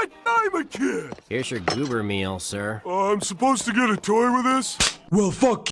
what? I'm a kid. Here's your goober meal, sir. I'm supposed to get a toy with this? Well, fuck